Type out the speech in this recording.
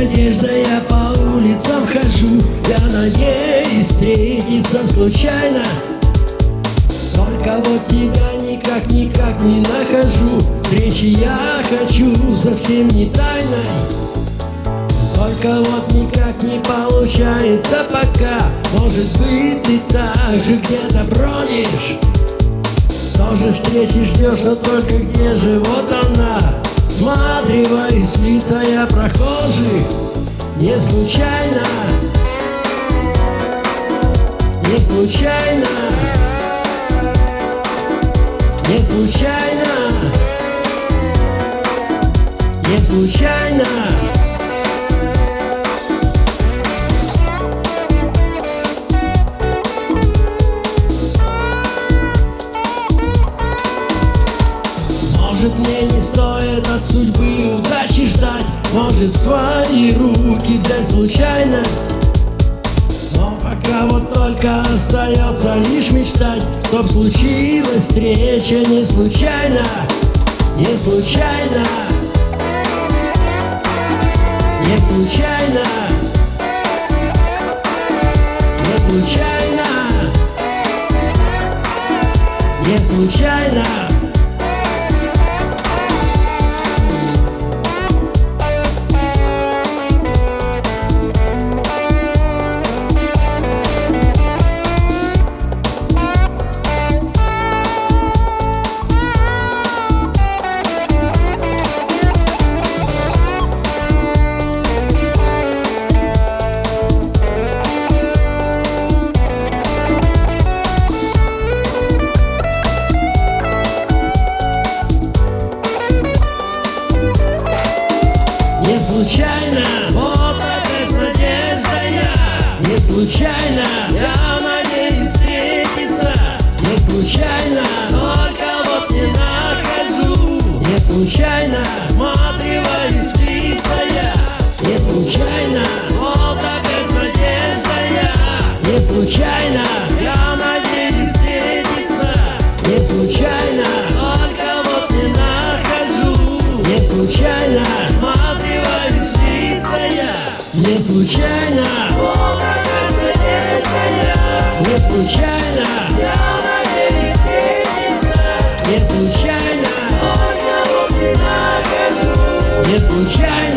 надежда, я по улицам хожу. Я надеюсь встретиться случайно. Только вот тебя никак-никак не нахожу. Встречи я хочу совсем не тайной. Только вот никак не получается пока. Может быть ты так же где-то бронишь Тоже встречи ждешь, но только где же вот она. Всматриваюсь в лица я прохожих Не случайно. Не случайно. Не случайно. Не случайно. Может мне не стоит от судьбы удачи Может в твои руки взять случайность. Но пока вот только остается лишь мечтать Чтоб случилась встреча не случайно Не случайно. Не случайно. Не случайно. Не случайно Не случайно, вот опять надежда я. Не случайно, я надеюсь встретиться. Не случайно, только вот не нахожу. Не случайно, всматриваюсь в лица я. Не случайно, вот опять надежда я. Не случайно, я надеюсь встретиться. Не случайно, случайно, Не случайно, Не случайно